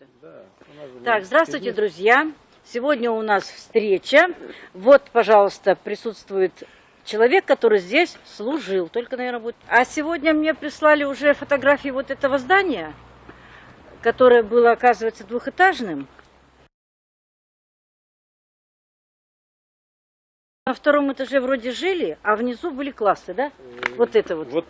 это. Да, Так, здравствуйте, друзья. Сегодня у нас встреча. Вот, пожалуйста, присутствует человек, который здесь служил. Только, наверное, будет... А сегодня мне прислали уже фотографии вот этого здания, которое было, оказывается, двухэтажным. На втором этаже вроде жили, а внизу были классы, да? Вот это вот. Вот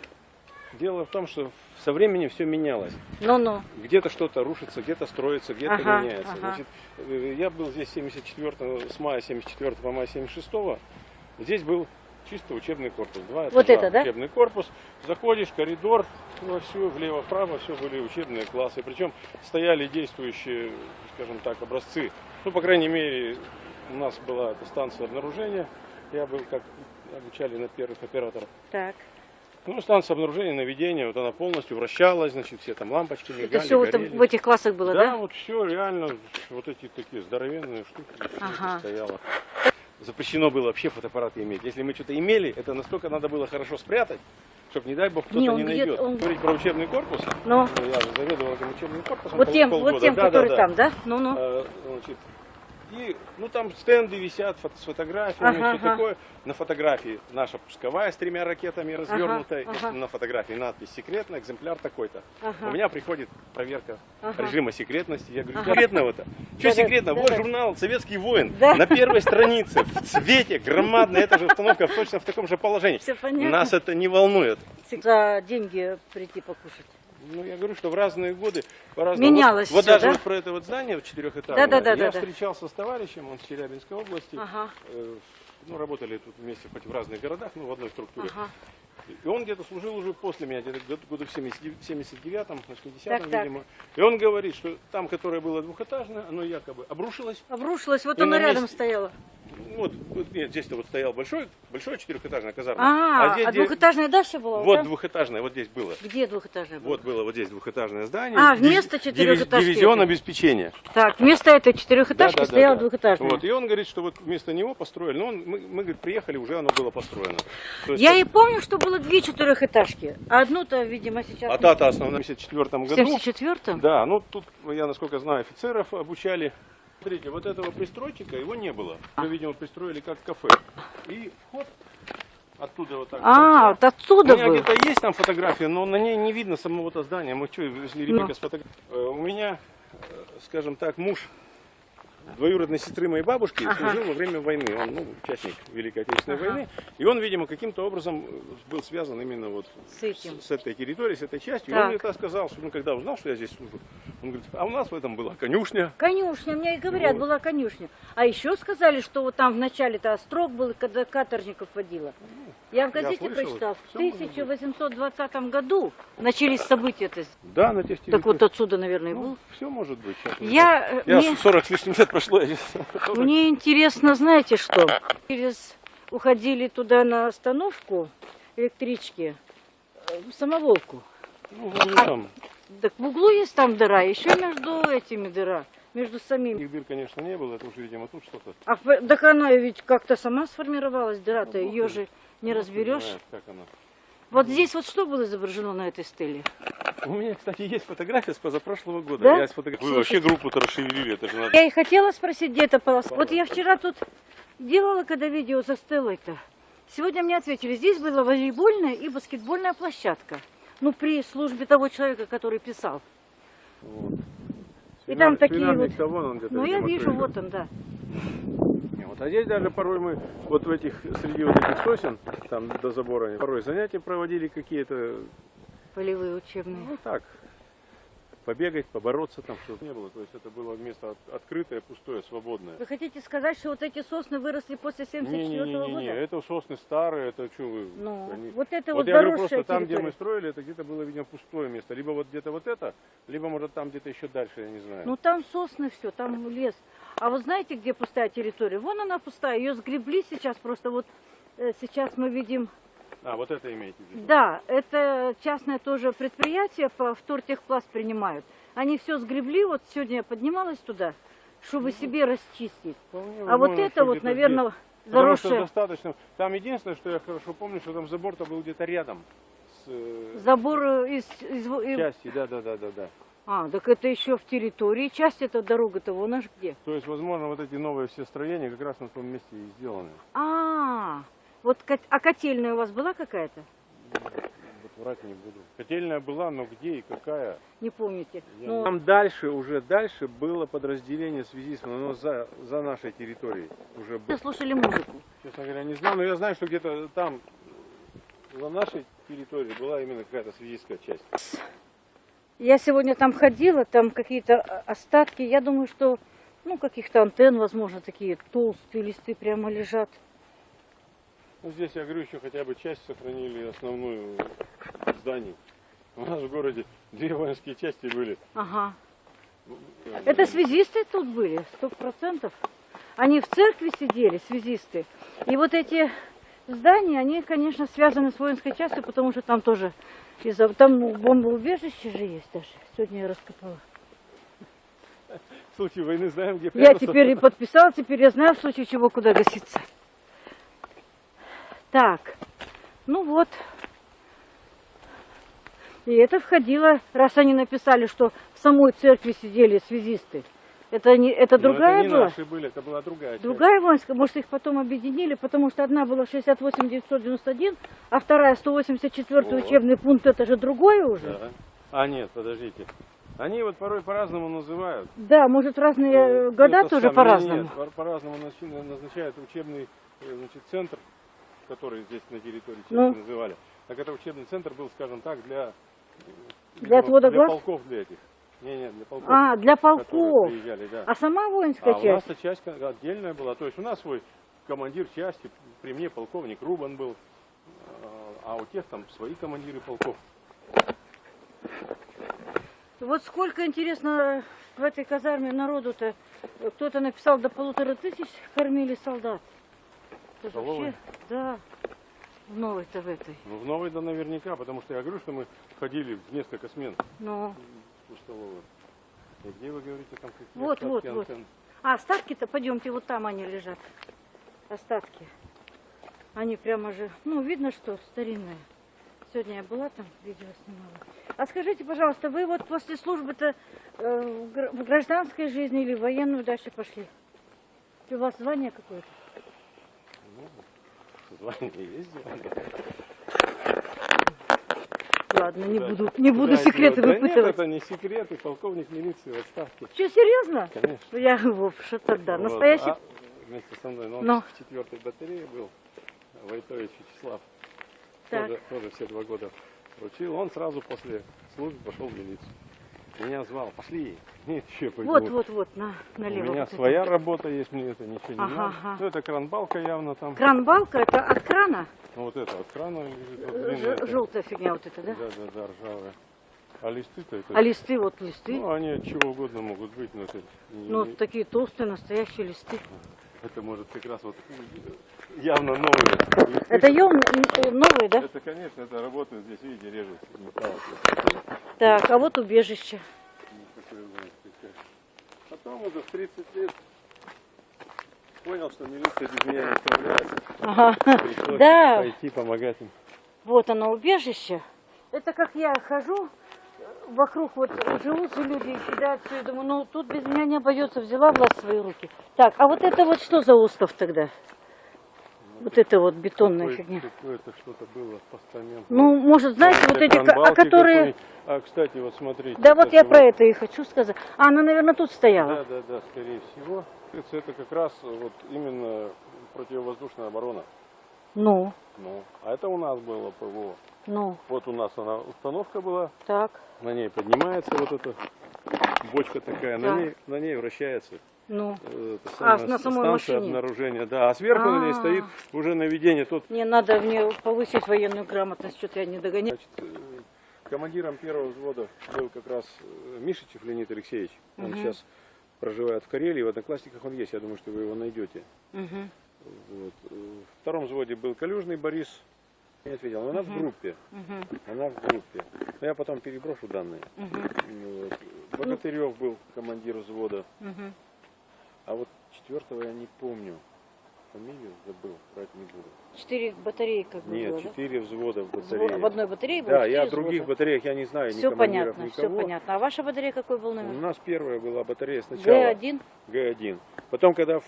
дело в том, что со временем все менялось. Ну-ну. Где-то что-то рушится, где-то строится, где-то Ага, меняется. ага. Значит, э, я был здесь 74 с мая 74 по мая 76 Здесь был чисто учебный корпус. Два Вот это, да? Учебный корпус. Заходишь, коридор, во все, влево-вправо, все были учебные классы. Причем стояли действующие, скажем так, образцы. Ну, по крайней мере, у нас была эта станция обнаружения. Я был, как обучали на первых операторов. Так. Ну, станция обнаружения, наведения, вот она полностью вращалась, значит, все там лампочки мигали, Это все вот в этих классах было, да? Да, вот все реально, вот эти такие здоровенные штуки, Ага. стояло. Запрещено было вообще фотоаппараты иметь. Если мы что-то имели, это настолько надо было хорошо спрятать, чтобы, не дай бог, кто-то Не, не, найдет. он- Говорить про учебный корпус, Ну, ну, я же заведовал этим учебным корпусом вот тем, вот тем, Да, да, который да. там, да? Ну-ну. Значит, и, ну, там стенды висят фото- с фотографиями, Ага, все ага. такое. На фотографии наша пусковая с тремя ракетами развернутая. и ага. На фотографии надпись «Секретно», экземпляр такой-то. Ага. У меня приходит проверка Ага. режима секретности. Я говорю, Ага. секретного-то? Что Да-да, секретно? Вот да-да. журнал «Советский воин». Да. На первой странице, в цвете, громадная эта же установка, точно в таком же положении. Все понятно. Нас это не волнует. За деньги прийти покушать. Ну, я говорю, что в разные годы по-разному. Менялось Вот, вот всё, даже да? вот про это вот здание вот четырехэтажное. Да-да-да, Я да-да. встречался с товарищем, он с Челябинской области. Ага, Э, Ну, работали тут вместе хоть в разных городах, ну, в одной структуре. ага. И он где-то служил уже после меня, где-то год- году в 79-м, 80-м, Так, так. видимо. И он говорит, что там, которое было двухэтажное, оно якобы обрушилось. Обрушилась, вот И на рядом месте- стояла. Вот, нет, здесь-то вот стоял большой, большое четырехэтажное казарма. А, здесь а двухэтажная дача была? Вот да? двухэтажное, вот здесь было. Где двухэтажная была? Вот было вот здесь двухэтажное здание. А, вместо четырехэтажки Дивизион обеспечения. Так, вместо этой четырехэтажки Да, да, да, стояла да. двухэтажная. Вот, и он говорит, что вот вместо него построили. Ну, он, мы, мы, говорит, приехали, уже оно было построено. То есть Я это- и помню, что было две четырехэтажки. А одну-то, видимо, сейчас... А та-то основная в 1974 в году. 74-м? Да, ну тут, я насколько знаю, офицеров обучали. Смотрите, вот этого пристройчика, его не было. Его, видимо, пристроили как кафе. И вход оттуда вот так. А, вот отсюда У меня где-то есть там фотография, но на ней не видно самого-то здания. Мы что, если Ну. ребенка сфотографировали? У меня, э, скажем так, муж двоюродной сестры моей бабушки Ага. служил во время войны. Он ну, участник Великой Отечественной Ага. войны. И он, видимо, каким-то образом э, был связан именно вот С этим. с, с этой территорией, с этой частью. И Так. он мне так сказал, что ну, когда узнал, что я здесь служу, он говорит, а у нас в этом была конюшня. Конюшня, мне и говорят, Вот. была конюшня. А еще сказали, что вот там в начале-то острог был, когда каторжников водила. Я в Я газете слышал, прочитал, в всё может быть. 1820 году начались события-то. Да, на тех территориях. Так вот отсюда, наверное, и был. ну, все может быть. Сейчас уже Я, э. Я мне, 40 с лишним лет прошло. мне интересно, знаете что? Через уходили туда на остановку электрички, э, самоволку. Ну, ну, там, Так в углу есть там дыра, еще между этими дыра, между самими. Их дыр, конечно, не было, это уж, видимо, тут что-то. А так она ведь как-то сама сформировалась, дыра-то, Ну, ее же не разберешь. Знает, как она. Вот здесь вот что было изображено на этой стеле? У меня, кстати, есть фотография с позапрошлого года. Да? Я сфотографировал. Вы вообще группу-то расшевелили, это же надо. Я и хотела спросить, где эта полоса. Вот я вчера тут делала, когда видео за стелой-то. Сегодня мне ответили, здесь была волейбольная и баскетбольная площадка. Ну, при службе того человека, который писал. Вот. И там Свинар- такие свинарник-то вон он Ну, я вижу, крылья. вот он, да. Вот. А здесь даже порой мы вот в этих, среди вот этих сосен, там до забора, порой занятия проводили какие-то, Полевые учебные. ну так, побегать, побороться там, чтобы не было. То есть это было место от- открытое, пустое, свободное. Вы хотите сказать, что вот эти сосны выросли после 74 Не-не-не, года? это сосны старые, это что вы... Ну, они- вот это Вот вот, я говорю, просто там, где территория. мы строили, это где-то было, видимо, пустое место. Либо вот где-то вот это, либо, может, там где-то еще дальше, я не знаю. Ну там сосны все, там лес. А вы знаете, где пустая территория? Вон она пустая, ее сгребли сейчас просто вот э, сейчас мы видим. А, вот это имеете в виду? Да, это частное тоже предприятие по втортехпласт принимают. Они все сгребли, вот сегодня я поднималась туда, чтобы себе расчистить. Вполне А вот это вот, наверное, здесь. Потому что заросшее достаточно. Там единственное, что я хорошо помню, что там забор-то был где-то рядом с э, забор из, из- и- части, да, да, да, да, да. А, так это еще в территории. Часть эта дорога-то вон аж где. То есть, возможно, вот эти новые все строения как раз на том месте и сделаны. А, вот, а котельная у вас была какая-то? Вот врать не буду. Котельная была, но где и какая? Не помните? Я Ну, Там дальше, уже дальше было подразделение связистов, но за, за нашей территорией уже было. вы слушали музыку. Честно говоря, не знаю, но я знаю, что где-то там, за нашей территорией была именно какая-то связистская часть. Я сегодня там ходила, там какие-то а, остатки. Я думаю, что, ну, каких-то антенн, возможно, такие толстые листы прямо лежат. Ну, здесь, я говорю, еще хотя бы часть сохранили основную зданий. У нас в городе две воинские части были. Ага. Это связисты тут были, сто процентов. Они в церкви сидели, связисты. И вот эти здания, они, конечно, связаны с воинской частью, потому что там тоже из-за... Там ну, бомбоубежище же есть даже. Сегодня я раскопала. В случае войны знаем, где Я прятаться. теперь и подписала, теперь я знаю, в случае чего, куда гаситься. Так, ну вот. И это входило, раз они написали, что в самой церкви сидели связисты. Это, не, это Но другая это не была? наши были, это была другая часть. Другая воинская, может их потом объединили, потому что одна была 68 991, а вторая 184 Вот. учебный пункт, это же другое уже. Да. А нет, подождите. Они вот порой по-разному называют. Да, может разные э, года Это тоже по-разному. По- по-разному назначи- назначают учебный э, значит, центр, который здесь на территории Ну. называли. Так это учебный центр был, скажем так, для, Для отвода для глаз? полков для этих. Не, не, для полков. А, для полков. приезжали, да. А сама А воинская у часть? нас часть отдельная была. То есть у нас свой командир части, при мне полковник Рубан был, а у тех там свои командиры полков. Вот сколько, интересно, в этой казарме народу-то, кто-то написал, до полутора тысяч кормили солдат. Вообще, да, в новой-то в этой. Ну, в новой да наверняка, потому что я говорю, что мы ходили в несколько смен Ну, в столовую. И где вы говорите там какие Вот, вот, вот. а остатки-то, пойдемте, вот там они лежат. Остатки. Они прямо же, ну, видно, что старинные. Сегодня я была там, видео снимала. А скажите, пожалуйста, вы вот после службы-то э, в гр- в гражданской жизни или в военную дальше пошли? У вас звание какое-то? Ну, звание есть звание. Ладно, не Да. буду, не буду секреты? Да нет, выпытывать. это не секреты, полковник милиции в отставке. Что, серьезно? Конечно. Я, Вов, что тогда? Вот. Настоящий? А вместе со мной, но он Ну. в четвертой батарее был, Войтович Вячеслав. Так. Тоже, тоже все два года учил. Он сразу после службы пошел в милицию. Меня звал, пошли. Нет, еще пойду. Вот, вот, вот, на, У налево. меня вот это. своя работа есть, мне это ничего не Ага, надо. ага. Ну, это кранбалка явно там. Кран-балка, это от крана? Ну, вот это от крана лежит. Вот Э, ж- эта. Желтая фигня вот эта, да? Да, да, да, ржавая. А листы-то это... А листы, вот листы. Ну, они от чего угодно могут быть, но это, Ну, не- такие толстые, настоящие листы. Это может как раз вот явно новые. Это э, новые, да? Это, конечно, это работает здесь, видите, режут металл. Так, а вот убежище. Потом уже в 30 лет понял, что милиция без меня не справляется. Ага. Пришлось Да. пойти помогать им. Вот оно, убежище. Это как я хожу, вокруг вот живут же люди и кидают все. Я думаю, ну тут без меня не обойдется, взяла власть в свои руки. Так, а вот это вот что за остров тогда? Вот это вот бетонная Какое- фигня. Какое-то что-то было, постамент. Ну, может, знаете, вот эти, а которые... А, кстати, вот смотрите. Да вот я это про это и хочу сказать. А, она, наверное, тут стояла. Да, да, да, скорее всего. Это как раз вот именно противовоздушная оборона. Ну, Ну, а это у нас было ПВО. Ну, Вот у нас она установка была, так, на ней поднимается вот эта бочка такая, на Так. ней, на ней вращается ну. э, эта А, самая на самой станция машине. обнаружения. Да, а сверху на ней А. стоит уже наведение. Тут Мне надо мне повысить военную грамотность, что-то я не догоняю. Значит, э, командиром первого взвода был как раз э, Мишичев Леонид Алексеевич. Он Мгм. сейчас проживает в Карелии, в Одноклассниках он есть, я думаю, что вы его найдете. Мгм. Вот. В втором взводе был Калюжный Борис. Не ответил, но она в группе. Мгм. Она в группе. Но я потом переброшу данные. Ну, вот. Богатырев был командир взвода. Мгм. А вот четвертого я не помню. Фамилию забыл, брать не буду. Четыре батареи как бы Нет, было, да? четыре взвода в Взвод- батарее. В одной батарее было Да, четыре я о других взвода. батареях я не знаю, Все понятно, все никого. понятно. А ваша батарея какой был У номер? нас первая была батарея сначала. Г1? Г1. Потом, когда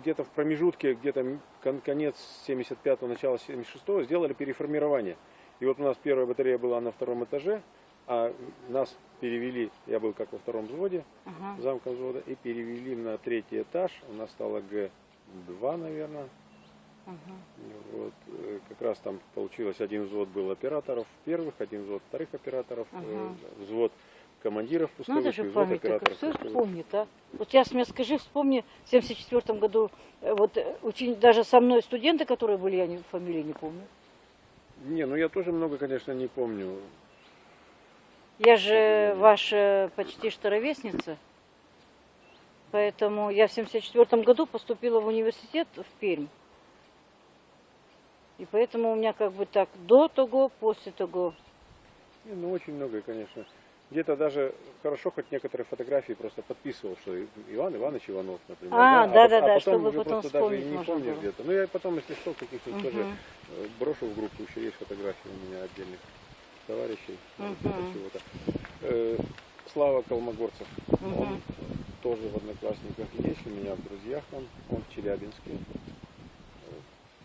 где-то в промежутке, где-то кон- конец 75-го, начало 76-го, сделали переформирование. И вот у нас первая батарея была на втором этаже, а нас перевели, я был как во втором взводе, Ага. замком взвода, и перевели на третий этаж. У нас стало Г2, наверное. ага. Вот, э, как раз там получилось, один взвод был операторов первых, один взвод вторых операторов, э, Ага. взвод командиров пусковых Надо же взвод память операторов все помнит, а? Вот сейчас мне скажи, вспомни, в 74 году, э, вот очень, даже со мной студенты, которые были, я не, фамилии не помню. Не, ну я тоже много, конечно, не помню. Я же ваша почти что ровесница, поэтому я в 74 году поступила в университет в Пермь. И поэтому у меня как бы так до того, после того. Ну очень много, конечно. Где-то даже хорошо, хоть некоторые фотографии просто подписывал, что Иван Иванович Иванов, например. А, пот- да-да-да, потом чтобы уже потом просто даже и не помнишь где-то. Ну я потом, если что, каких-нибудь тоже Мгм. э, брошу в группу, еще есть фотографии у меня отдельных товарищей. Э, чего-то. Э, Слава Колмогорцев, он Мгм. Тоже в Одноклассниках есть, у меня в друзьях он, он в Челябинске.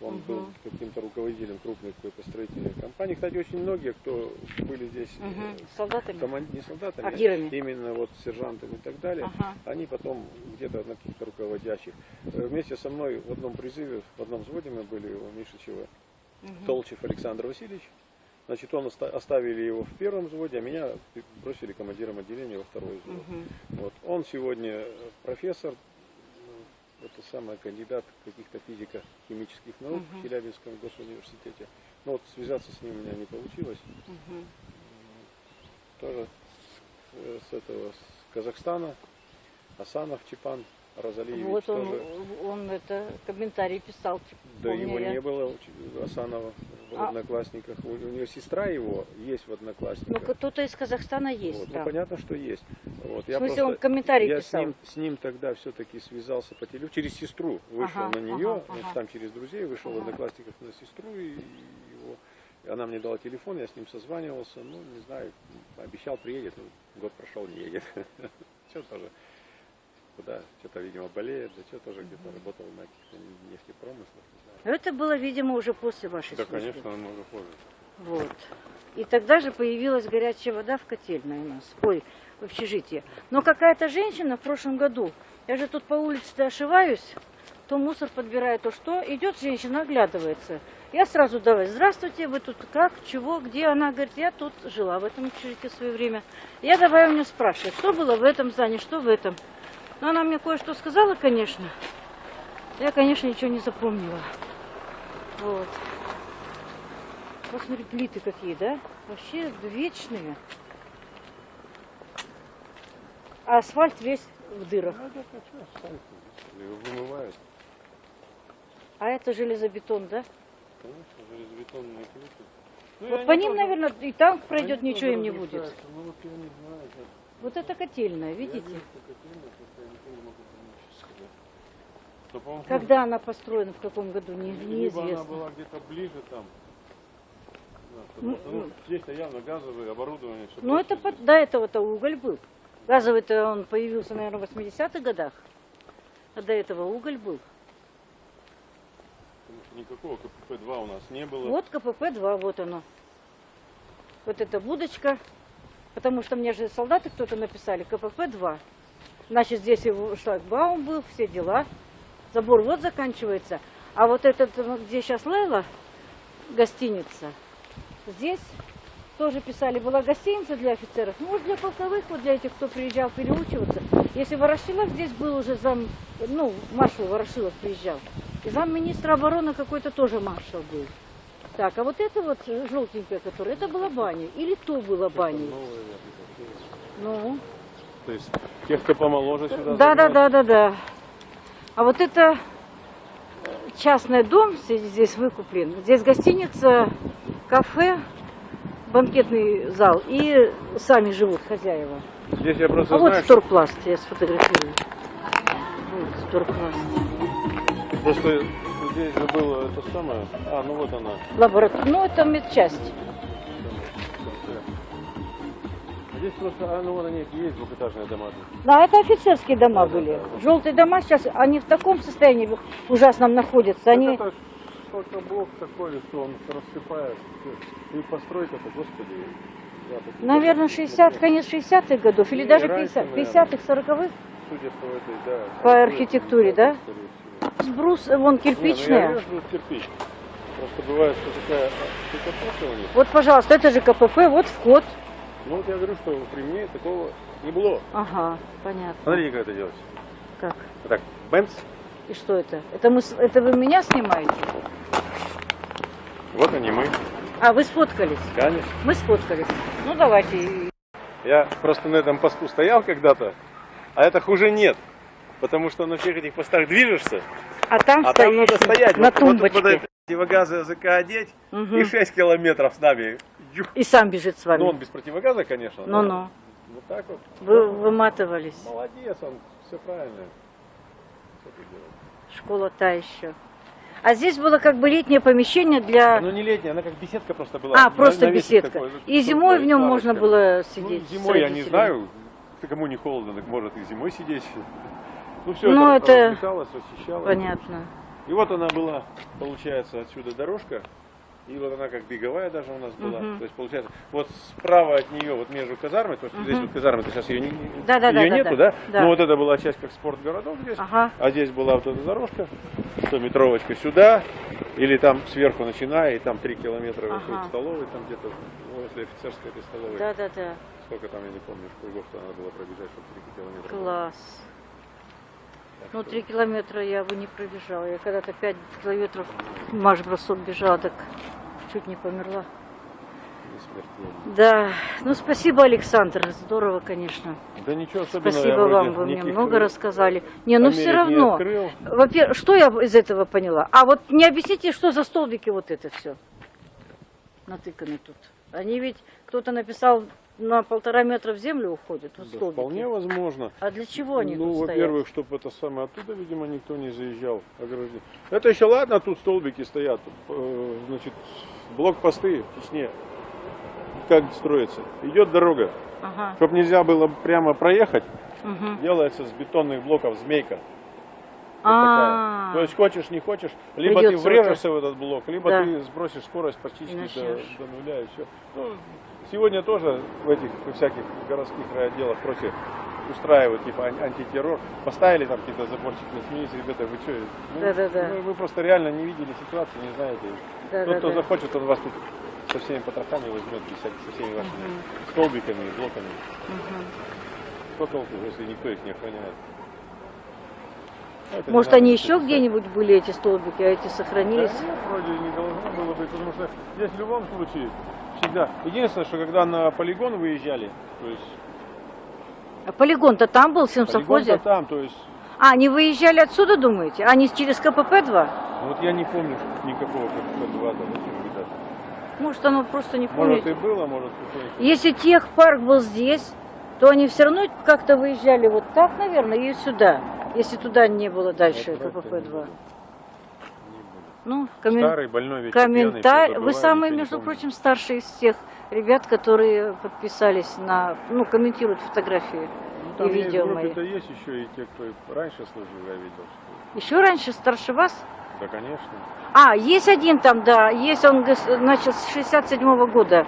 Он Мгм. был каким-то руководителем крупной какой-то строительной компании. Кстати, очень многие, кто были здесь. С солдатами? коман- не солдатами, А гирами? именно вот сержантами и так далее, Ага. они потом где-то на каких-то руководящих. Э, Вместе со мной в одном призыве, в одном взводе мы были у Мишичева, Мгм. Толчев Александр Васильевич. Значит, он оста- оставили его в первом взводе, а меня бросили командиром отделения во второй взвод. Мгм. Вот. Он сегодня профессор, ну, это самый кандидат каких-то физико-химических наук Мгм. в Челябинском госуниверситете. Но вот связаться с ним у меня не получилось. Мгм. Тоже с, с этого, с Казахстана, Асанов Чипан Розалиевич Вот он, тоже. он это комментарий писал. Да помню его я. не было, Асанова в А. Одноклассниках. У, у него сестра его есть в Ну, Одноклассниках. кто-то из Казахстана есть Вот. Ну, там. понятно, что есть. Вот. В Я смысле, просто- он комментарий я писал? С ним, с ним тогда все-таки связался по телефону, через сестру вышел Ага, на нее, ага, ага. там через друзей вышел в Ага. одноклассниках на сестру, и его, и она мне дала телефон, я с ним созванивался, ну, не знаю, обещал, приедет, ну, год прошел, не едет. Что тоже, куда, что-то, видимо, болеет, да что тоже где-то работал на каких-то нефтепромыслах. Это было, видимо, уже после вашей Да, службы. конечно, намного позже. Вот. И тогда же появилась горячая вода в котельной у нас, ой, в общежитии. Но какая-то женщина в прошлом году, я же тут по улице ошиваюсь, то мусор подбираю, то что, идет женщина, оглядывается. Я сразу давай, здравствуйте, вы тут как, чего, где? Она говорит, я тут жила в этом общежитии в свое время. Я давай у нее спрашиваю, что было в этом здании, что в этом. Но она мне кое-что сказала, конечно. Я, конечно, ничего не запомнила. Вот. Посмотри, плиты какие, да? Вообще вечные. А асфальт весь в дырах. Ну, его вымывают. А это железобетон, да? Конечно, железобетонные плиты. Ну, Вот они по ним, тоже- наверное, и танк они пройдет, тоже ничего им не будет. Ну вот я не знаю, как. Вот это котельная, Я видите? вижу, что котельная, просто я никто не могу понять, сейчас сказать. Когда она построена, в каком году, не- Либо она неизвестно. была где-то ближе там. Да, Ну, ну, здесь-то явно газовое оборудование. Ну, это под- до этого-то уголь был. Газовый-то он появился, наверное, в 80-х годах. А до этого уголь был. никакого КПП-2 у нас не было. Вот КПП-2, вот оно. Вот эта будочка. Потому что мне же солдаты кто-то написали КПП-2. Значит, здесь и шлагбаум был, все дела. Забор вот заканчивается. А вот этот, вот где сейчас Лейла, гостиница, здесь тоже писали, была гостиница для офицеров. Ну, вот для полковых, вот для этих, кто приезжал переучиваться. Если Ворошилов здесь был уже зам, ну, маршал Ворошилов приезжал. И замминистра обороны какой-то тоже маршал был. Так, а вот это вот э, желтенькая, которая, это была баня. Или то была баня. Ну, То есть тех, кто помоложе сюда да, да, загнать. да, да, да. А вот это частный дом здесь выкуплен. Здесь гостиница, кафе, банкетный зал. И сами живут хозяева. Здесь я просто А вот знаю, что сторпласт, я сфотографирую. Вот сторпласт. просто здесь же было это самое. А, ну вот она. Лаборатория. Ну, это медчасть. Здесь просто, а, ну вот они есть двухэтажные дома. Да, это офицерские дома были. Желтые дома сейчас, они в таком состоянии ужасном находятся. Они... Это сколько блок такой, что он рассыпается. И постройка-то, господи. я Наверное, тоже 60, смотрю. конец 60-х годов, или Не, даже раньше, 50, наверное. 50-х, 40-х. Судя по этой, да. По архитектуре, да? Сбрус, э, вон Не, ну я кирпичная. кирпич. Просто бывает, что такая штукатурка у них. Вот, пожалуйста, это же КПП, вот вход. Ну вот я говорю, что при мне такого не было. Ага, понятно. Смотрите, как это делается. Как? Вот так, бенц. И что это? Это, мы, это вы меня снимаете? Вот они мы. А, вы сфоткались? Конечно. Мы сфоткались. Ну, давайте. Я просто на этом посту стоял когда-то, а это хуже нет. Потому что на всех этих постах движешься, А там а там надо стоять. на вот, вот тумбочке. под эти противогазы языка одеть Мгм. и 6 километров с нами. И сам бежит с вами. Ну он без противогаза, конечно. но Ну-ну. Вот так вот. Вы выматывались. Молодец, он все правильно. Школа та еще. А здесь было как бы летнее помещение для... Ну не летняя, она как беседка просто была. а, просто навесик беседка. такой, И зимой в нем можно было Ну, сидеть. с зимой я не знаю, кому не холодно, так может и зимой сидеть. Ну все, Ну, это, это. Понятно. И вот она была, получается, отсюда дорожка. И вот она как беговая даже у нас была. Мгм. То есть получается, вот справа от нее, вот между казармой, то есть здесь Мгм. вот казарма, то сейчас ее, не, Да-да-да, ее да, нету, да. да? Да. Ну вот это была часть как спортгородок здесь. Ага. А здесь была вот эта дорожка, 100-метровочка сюда, или там сверху начиная, и там 3 километра Ага. выходит столовой, там где-то возле офицерской этой столовой. Да-да-да. Сколько там, я не помню, кругов-то надо было пробежать, чтобы 3 километра. Класс. Так Ну, что- три километра я бы не пробежала. Я когда-то пять километров марш-бросок бежала, так чуть не померла. Да, ну спасибо, Александр. Здорово, конечно. Да ничего особенного. Спасибо вам, вы мне много рассказали. Не, ну все равно. Во-первых, что я из этого поняла? А вот не объясните, что за столбики вот это все натыканы тут. Они ведь, кто-то написал, на полтора метра в землю уходят, вот Да, столбики. вполне возможно. А для чего они ну, во-первых, чтобы это самое оттуда, видимо, никто не заезжал. ограждение. Это еще ладно, тут столбики стоят. Э, Значит, блокпосты в Чечне. Как строится? Идет дорога. Ага. Чтобы нельзя было прямо проехать, мгм. делается с бетонных блоков змейка. Вот А. То есть хочешь, не хочешь, либо Придется ты врежешься в этот блок, либо Да. ты сбросишь скорость почти И до, до нуля и все. Ну, сегодня тоже в этих всяких городских райотделах просят устраивают типа ан- антитеррор. Поставили там какие-то заборчики, смеялись, ребята, вы что? Да-да-да. Мы, вы просто реально не видели ситуацию, не знаете. да, Тот, да, кто да. захочет, он вас тут со всеми потрохами возьмет, со всеми вашими Мгм. столбиками и блоками. Мгм. Что толку, если никто их не охраняет? Это Может, они еще где-нибудь были, эти столбики, а эти сохранились? Да нет, вроде не должно было быть, потому что здесь в любом случае всегда. Единственное, что когда на полигон выезжали, то есть А полигон-то там был, в сельсовхозе? полигон там, то есть, А, они выезжали отсюда, думаете? Они через КПП-2? вот я не помню никакого КПП-2 там. Может, оно просто не Может помнит. и было, может какой-нибудь. Если техпарк был здесь, то они все равно как-то выезжали вот так, наверное, и сюда. Если туда не было дальше Вот врать-то не КПП-2. буду. Ну, коммен-. Старый, больной, ведь комментарий. Вы забываю, между прочим, старший из всех ребят, которые подписались на, ну, комментируют фотографии. Ну, и видео мои. группе-то есть еще и те, кто раньше служил, я видел. что- Еще раньше, старше вас? Да, конечно. А, есть один там, да, есть он, значит, с 67 года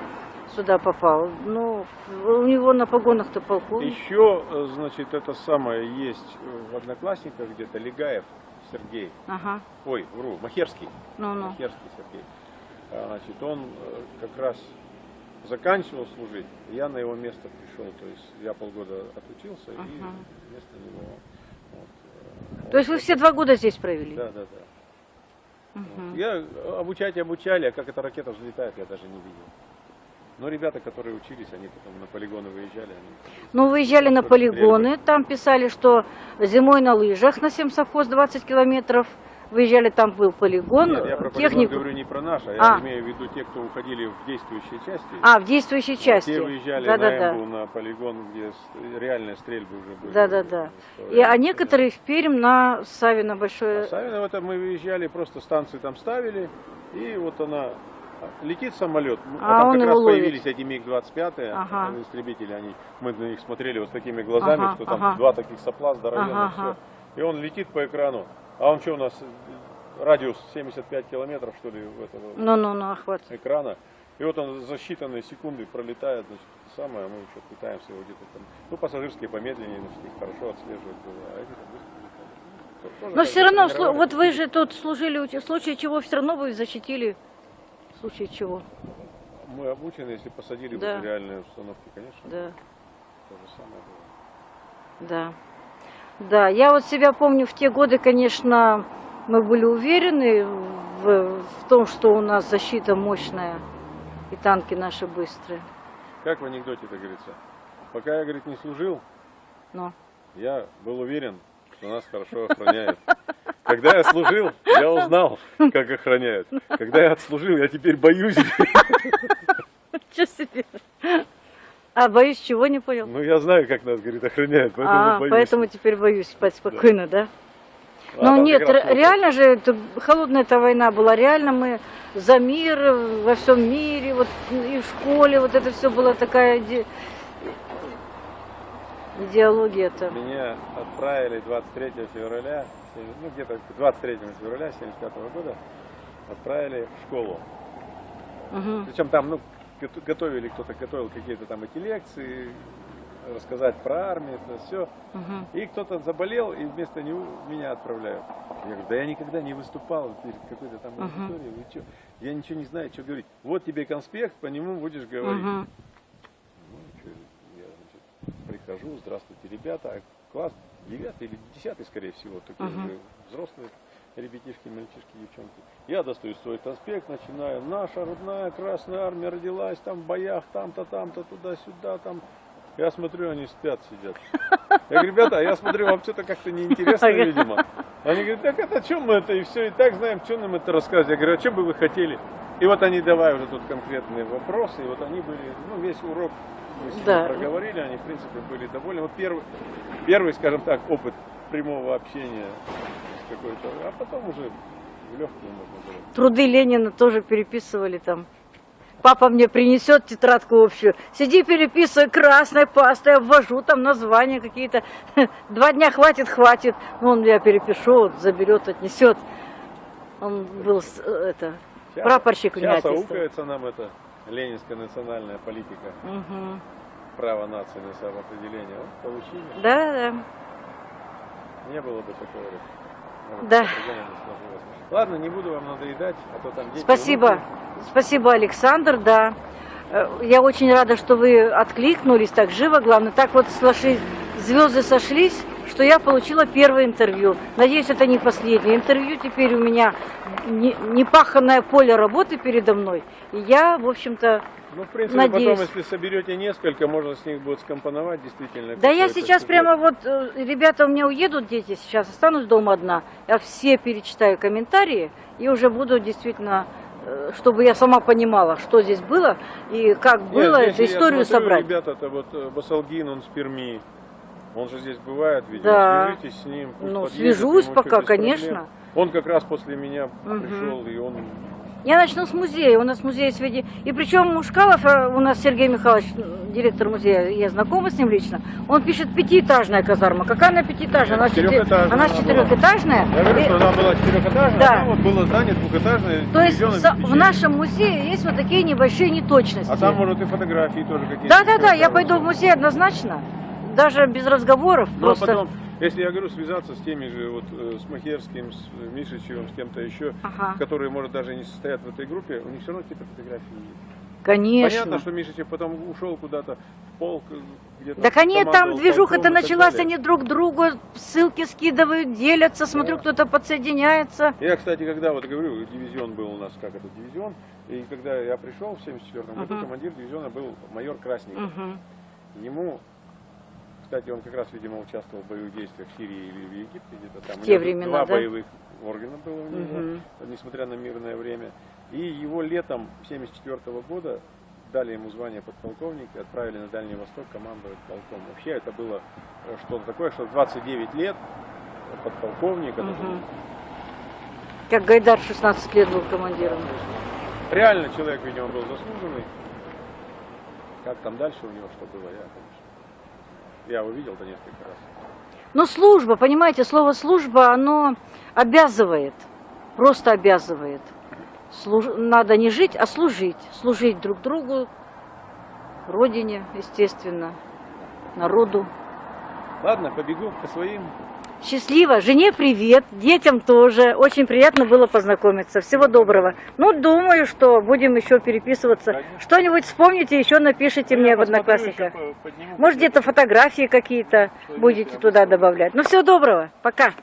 сюда попал. Ну, у него на погонах-то полковник. Еще, э, значит, это самое есть в Одноклассниках где-то Легаев Сергей. Ага, Ой, вру, Махерский. ну-ну. Махерский Сергей. А, Значит, он э, как раз заканчивал служить, я на его место пришел, то есть я полгода отучился и Ага. вместо него. вот, э, То есть вы все два года здесь провели? Да, да, да. Мгм. Я э, обучать обучали, а как эта ракета взлетает, я даже не видел. Но ребята, которые учились, они потом на полигоны выезжали, они Ну, выезжали на полигоны, там писали, что зимой на лыжах на Семсовхоз 20 километров, выезжали, там был полигон, Нет, я про полигон технику. говорю не про наш, а я А. имею в виду те, кто уходили в действующие части. А, в действующей части. Те выезжали да, на да, да. Эмбу, на полигон, где реальные стрельбы уже были. Да, да, да. И, а некоторые в Пермь на Савино большое. А Савиново это мы выезжали, просто станции там ставили, и вот она летит самолет, ну, А там он как раз ловит. появились эти МиГ-25 Ага. истребители, они, мы на них смотрели вот с такими глазами, Ага, что там ага. два таких сопла здоровенных, Ага, ага. и он летит по экрану, а он что у нас, э, радиус 75 километров что ли в этого Ну-ну-ну, охват. экрана, и вот он за считанные секунды пролетает, значит, самое, мы еще пытаемся его где-то там, ну пассажирские помедленнее, значит, их хорошо отслеживать было, а эти там быстро Но все равно, вот вы же тут служили, в случае чего все равно вы защитили. В случае чего, Мы обучены, если посадили Да. в реальные установки, конечно, да, то же самое было. да. Да, я вот себя помню в те годы, конечно, мы были уверены в, в том, что у нас защита мощная и танки наши быстрые. Как в анекдоте это говорится? Пока я, говорит, не служил, Но. я был уверен, что нас хорошо охраняют. Когда я служил, я узнал, как охраняют. Когда я отслужил, я теперь боюсь. Чё себе? А боюсь, чего не понял? Ну, я знаю, как нас, говорит, охраняют, поэтому а, боюсь. поэтому теперь боюсь спать спокойно, да? А Ну там нет, реально же, это, холодная эта война была, реально мы за мир во всем мире, вот и в школе, вот это все была такая иде- идеология-то. Меня отправили 23 февраля, ну где-то 23 февраля 75 года, отправили в школу. Мгм. Причем там, ну, гото- готовили, кто-то готовил какие-то там эти лекции, рассказать про армию, это все. Мгм. И кто-то заболел, и вместо него меня отправляют. Я говорю, да я никогда не выступал перед какой-то там Мгм. аудиторией, вы чё? Я ничего не знаю, что говорить. Вот тебе конспект, по нему будешь говорить. Мгм. Прихожу, здравствуйте, ребята, класс девятый или десятый, скорее всего, такие Мгм. уже взрослые ребятишки, мальчишки, девчонки. Я достаю свой конспект, начинаю, наша родная Красная Армия родилась там в боях, там-то, там-то, туда-сюда, там. Я смотрю, они спят, сидят. Я говорю, ребята, я смотрю, вам что-то как-то неинтересно, видимо. Они говорят, так это о чем мы это, и все, и так знаем, что нам это рассказывать. Я говорю, а что бы вы хотели? И вот они давай уже тут конкретные вопросы, и вот они были, ну, весь урок мы с ними Да. проговорили, они, в принципе, были довольны. Вот первый, первый, скажем так, опыт прямого общения с какой-то, а потом уже в легкую можно было. Труды Ленина тоже переписывали там. Папа мне принесет тетрадку общую. Сиди, переписывай красной пастой, обвожу там названия какие-то. Два дня хватит, хватит. Ну, он я перепишу, вот, заберет, отнесет. Он был э, это, Сейчас- прапорщик Сейчас униатиста. аукается нам это ленинская национальная политика, Мгм. право нации на самоопределение. Вот, получили. Да, да. Не было бы такого. может, Да. бы сложилось. Ладно, не буду вам надоедать, а то там дети, Спасибо. внуки. Спасибо, Александр, да. Э, Я очень рада, что вы откликнулись так живо, главное. Так вот звезды сошлись, что я получила первое интервью. Надеюсь, это не последнее интервью. Теперь у меня не- непаханное поле работы передо мной. И я, в общем-то, Ну, в принципе, Надеюсь. потом, если соберете несколько, можно с них будет скомпоновать действительно. Да я сейчас сюжет. прямо вот, э, ребята у меня уедут, дети сейчас, останусь дома одна. Я все перечитаю комментарии и уже буду действительно, э, чтобы я сама понимала, что здесь было и как Нет, было, эту историю смотрю, собрать. Ребята-то вот э, Басалгин, он с Перми. Он же здесь бывает, видимо. Да. Свяжитесь с ним. Ну, подъедет, свяжусь пока, без проблем. конечно. Он как раз после меня Мгм. пришел, и он... Я начну с музея. У нас музей сведи. И причем Мушкалов, э, у нас Сергей Михайлович, директор музея, я знакома с ним лично, он пишет пятиэтажная казарма. Какая она пятиэтажная? Она, четы- Четырехэтажная она она четырехэтажная. Говорю, И- что она была четырехэтажная, Да. а вот было здание двухэтажное. То есть в в нашем музее есть вот такие небольшие неточности. А там, может, и фотографии тоже какие-то. Да, да, да, я пойду в музей однозначно. Даже без разговоров. Ну, а просто... потом, если я говорю, связаться с теми же, вот, э, с Махерским, с э, Мишичевым, с кем-то еще, Ага. которые, может, даже не состоят в этой группе, у них все равно какие-то фотографии есть. Конечно. Понятно, что Мишичев потом ушел куда-то в полк, э, где-то Так они там движуха-то и так началась, они друг другу ссылки скидывают, делятся, смотрю, Да. кто-то подсоединяется. Я, кстати, когда вот говорю, дивизион был у нас, как это, дивизион, и когда я пришел в 74 году, Мгм. командир дивизиона был майор Красников. Мгм. Ему Кстати, он как раз, видимо, участвовал в боевых действиях в Сирии или в Египте где-то там. В те времена, Два да? боевых органа было у него, Мгм. несмотря на мирное время. И его летом 1974 года дали ему звание подполковника и отправили на Дальний Восток командовать полком. Вообще это было э, что-то такое, что в 29 лет подполковник, это был. Как Гайдар 16 лет был командиром. реально человек, видимо, был заслуженный. Как там дальше у него что было, я, конечно. Я его видел-то несколько раз. Но служба, понимаете, слово служба, оно обязывает, просто обязывает. Служ- Надо не жить, а служить. Служить друг другу, родине, естественно, народу. Ладно, побегу по своим. Счастливо, жене привет, детям тоже. Очень приятно было познакомиться. Всего доброго. Ну, думаю, что будем еще переписываться. Что-нибудь вспомните, еще напишите Ну, мне в Одноклассниках. подниму Может, где-то фотографии какие-то будете туда добавлять. Ну, всего доброго. Пока.